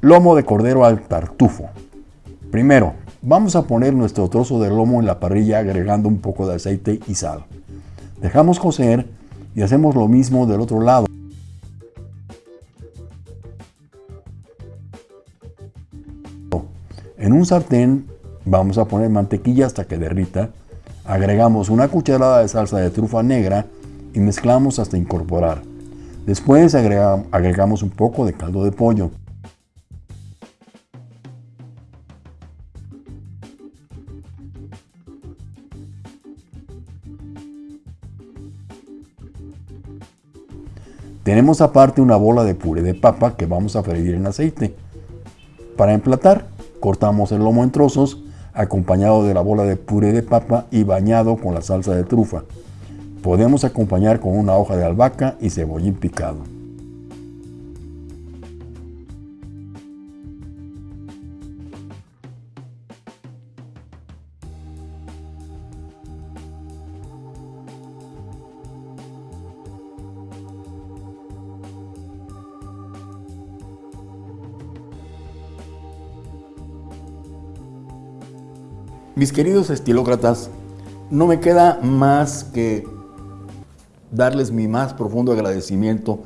Lomo de cordero al tartufo. Primero, vamos a poner nuestro trozo de lomo en la parrilla agregando un poco de aceite y sal. Dejamos cocer y hacemos lo mismo del otro lado. En un sartén vamos a poner mantequilla hasta que derrita. Agregamos una cucharada de salsa de trufa negra y mezclamos hasta incorporar. Después agregamos un poco de caldo de pollo. Tenemos aparte una bola de puré de papa que vamos a freír en aceite. Para emplatar, cortamos el lomo en trozos, acompañado de la bola de puré de papa y bañado con la salsa de trufa. Podemos acompañar con una hoja de albahaca y cebollín picado. Mis queridos estilócratas, no me queda más que darles mi más profundo agradecimiento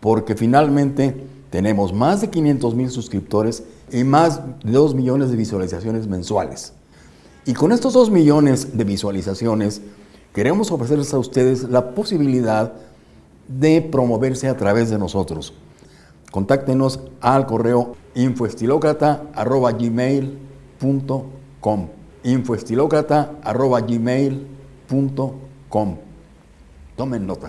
porque finalmente tenemos más de 500 mil suscriptores y más de 2 millones de visualizaciones mensuales. Y con estos 2 millones de visualizaciones queremos ofrecerles a ustedes la posibilidad de promoverse a través de nosotros. Contáctenos al correo infoestilocrata.gmail.com infoestilocrata.gmail.com Tomen nota.